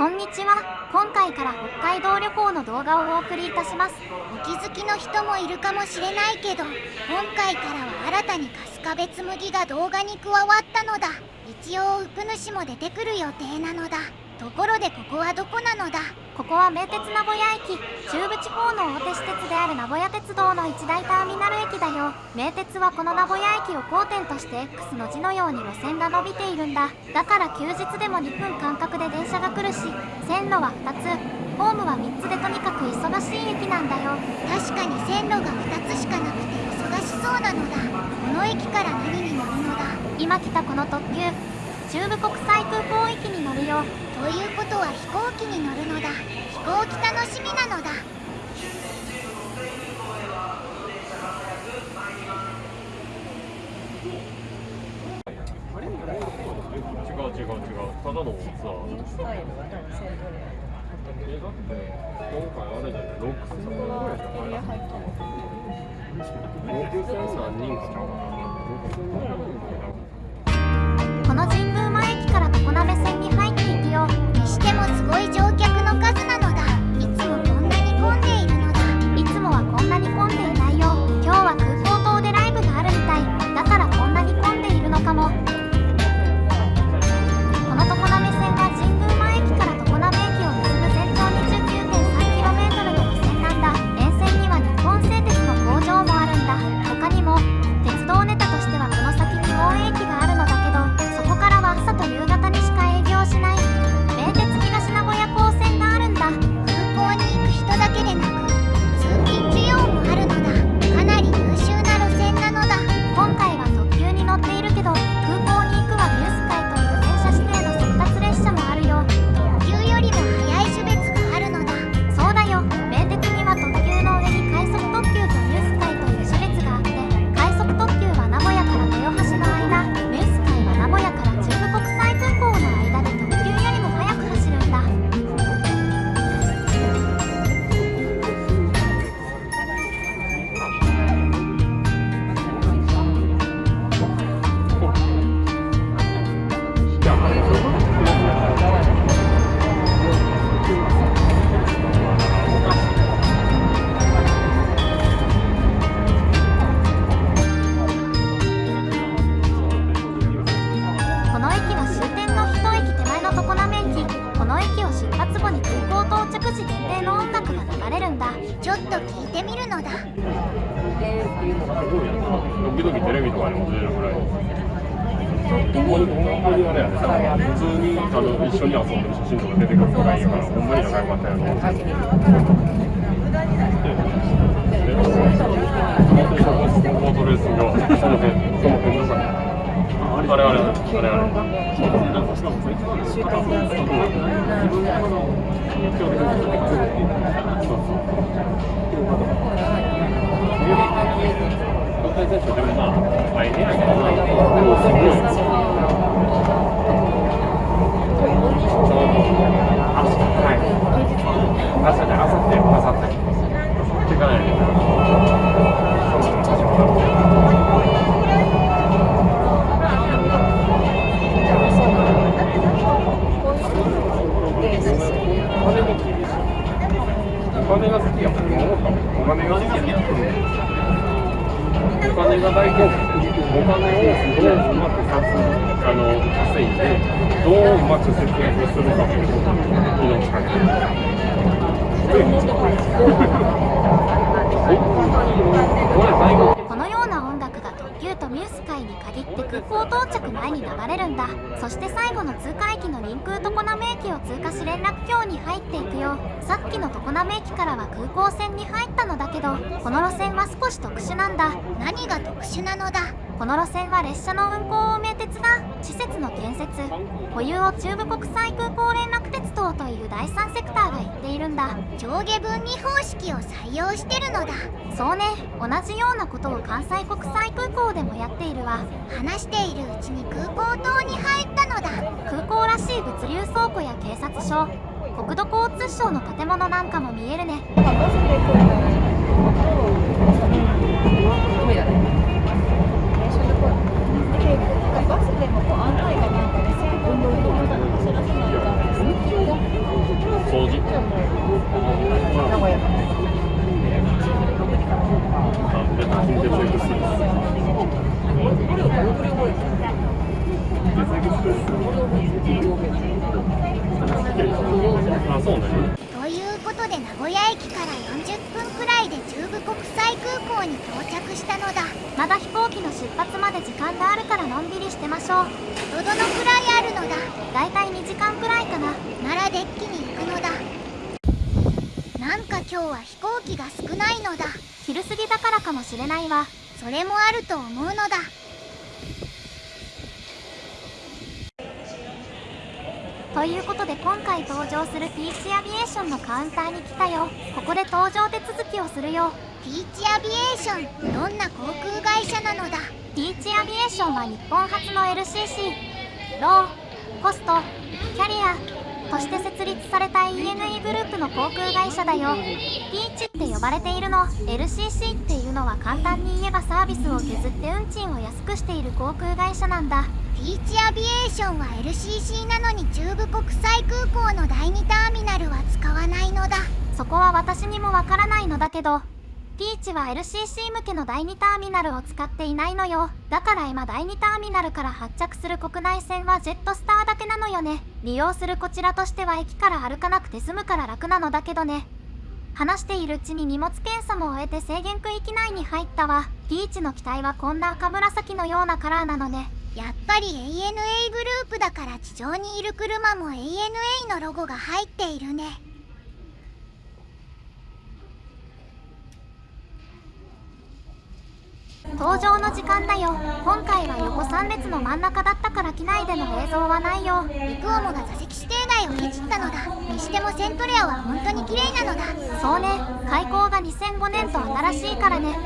こんにちは。今回から北海道旅行の動画をお送りいたします。お気づきの人もいるかもしれないけど今回からは新たに春日部紬が動画に加わったのだ。一応ウプ主も出てくる予定なのだ。ところでここはどこなのだ？ここは名鉄名古屋駅。中部地方の大手私鉄である名古屋鉄道の一大ターミナル駅だよ。名鉄はこの名古屋駅を交点として X の字のように路線が伸びているんだ。だから休日でも2分間隔で電車が来るし線路は2つ。ホームは3つでとにかく忙しい駅なんだよ。確かに線路が2つしかなくて忙しそうなのだ。この駅から何に乗るのだ？今来たこの特急。中部国際空港駅に乗るよということは飛行機に乗るのだ。飛行機楽しみなのだ。違う違う違う。ただのツアーえだって今回あれじゃない6000ぐらいじゃない？6000何人かちゃうかな後に空港到着時限定の音楽が流れるんだ。ちょっと聞いてみるのだ。時々テレビとかにも出るぐらいほんまにあれやね普通にあの一緒に遊んでる写真とか出てくるぐらいやからほんまに仲良かったやろであれあれあれあれ国際選手でもまあ大変やけどなでもすごいは。いまくさすあの稼いでどううまく節約するかということに命かけてるこのような音楽が特急とミュース会に限って空港到着前に流れるんだ。そして最後の通過駅の臨空常滑駅を通過し連絡橋に入っていくよ。さっきの常滑駅からは空港線に入ったのだけどこの路線は少し特殊なんだ。何が特殊なのだ？この路線は列車の運行を名鉄が施設の建設保有を中部国際空港連絡鉄道という第三セクターが言っているんだ。上下分離方式を採用してるのだ。そうね。同じようなことを関西国際空港でもやっているわ。話しているうちに空港島に入ったのだ。空港らしい物流倉庫や警察署国土交通省の建物なんかも見えるね。バスでもこう案内がなんかね、線路のところだと知らせないから、掃除ということで名古屋駅から40分くらいで中部国際空港に到着したのだ。まだ飛行機の出発まで時間があるからのんびりしてましょう。どどのくらいあるのだ？だいたい2時間くらいかな。ならデッキに行くのだ。なんか今日は飛行機が少ないのだ。昼過ぎだからかもしれないわ。それもあると思うのだ。ということで今回登場するピーチアビエーションのカウンターに来たよ。ここで搭乗手続きをするよピーチアビエーション。どんな航空会社なのだ。ピーチアビエーションは日本初の LCC ローコストキャリアとして設立された ENE グループの航空会社だよ。ピーチって呼ばれているの。LCC っていうのは簡単に言えばサービスを削って運賃を安くしている航空会社なんだ。ピーチアビエーションは LCC なのに中部国際空港の第2ターミナルは使わないのだ。そこは私にもわからないのだけどピーチは LCC 向けの第2ターミナルを使っていないのよ。だから今第2ターミナルから発着する国内線はジェットスターだけなのよね。利用するこちらとしては駅から歩かなくて済むから楽なのだけどね。話しているうちに荷物検査も終えて制限区域内に入ったわ。ピーチの機体はこんな赤紫のようなカラーなのね。やっぱり ANA グループだから地上にいる車も ANA のロゴが入っているね。登場の時間だよ。今回は横3列の真ん中だったから機内での映像はないよ。リクオモが座席指定内をケチったのだ。にしてもセントレアは本当に綺麗なのだ。そうね。開港が2005年と新しいからね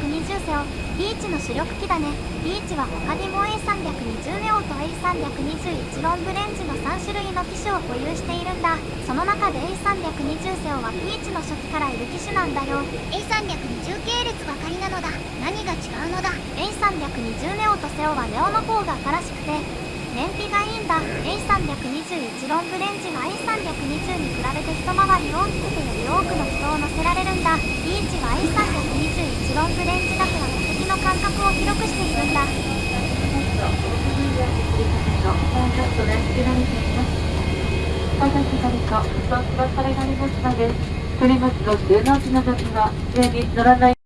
320をリーチの主力機だね。リーチは他にも A320 ネオと A321 ロングレンジの3種類の機種を保有しているんだ。その中で A320 セオはリーチの初期からいる機種なんだよ A320 系列ばかりなのだ何が違うのだ A320 ネオとセオはネオの方が新しくて。燃費がいいんだ。A321 ロングレンジは A320 に比べて一回り大きくてより多くの人を乗せられるんだ。リーチは A320 フロングレンジだから座席の感覚を広くしているんだ。私がとストップがされられます。ので、取ります。と収納時の時は上に乗らない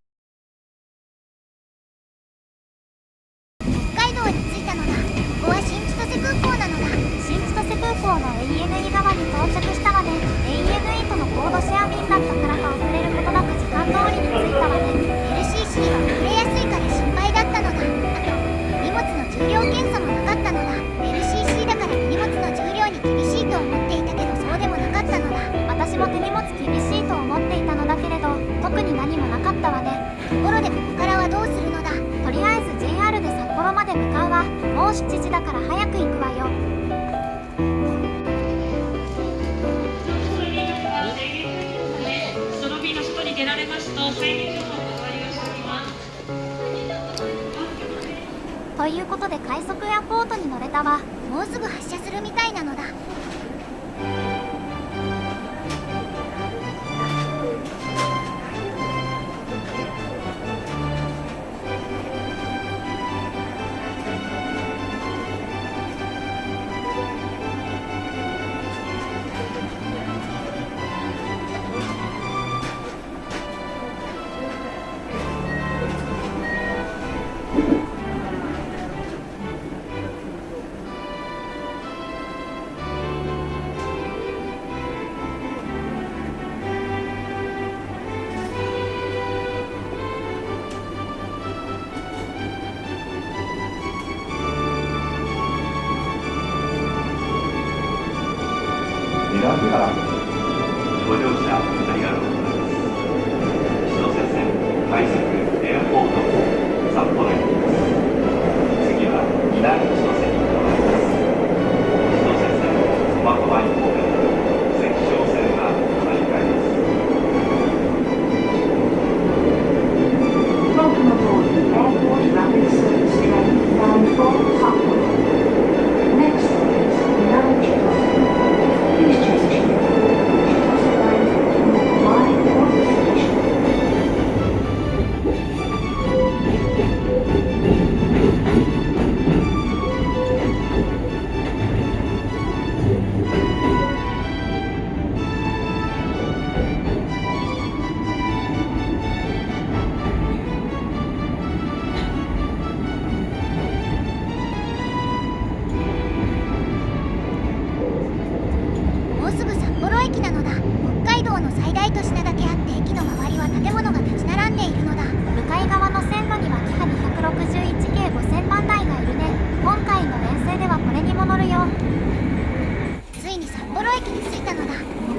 私も手荷物厳しいと思っていたのだけれど特に何もなかったわね。ところでここからはどうするのだ。とりあえず JR で札幌まで向かうわ。もう7時だから早く行くわよ。その日の外に出られますと催眠情報をお割りをしておりますということで快速エアポートに乗れたわ。もうすぐ発車するみたいなのだ。ご乗車ありがとうございます。千歳線快速エアポート札幌駅です次は南千歳駅に着いたのだ。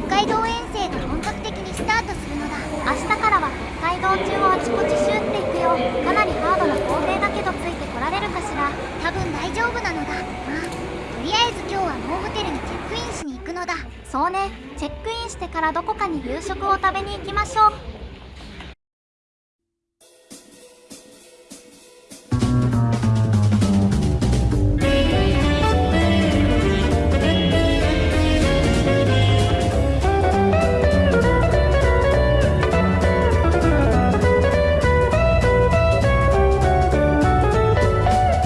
北海道遠征が本格的にスタートするのだ。明日からは北海道中をあちこちシューっていくよ。かなりハードな工程だけどついてこられるかしら。多分大丈夫なのだ。まあとりあえず今日はノーホテルにチェックインしに行くのだ。そうね。チェックインしてからどこかに夕食を食べに行きましょう。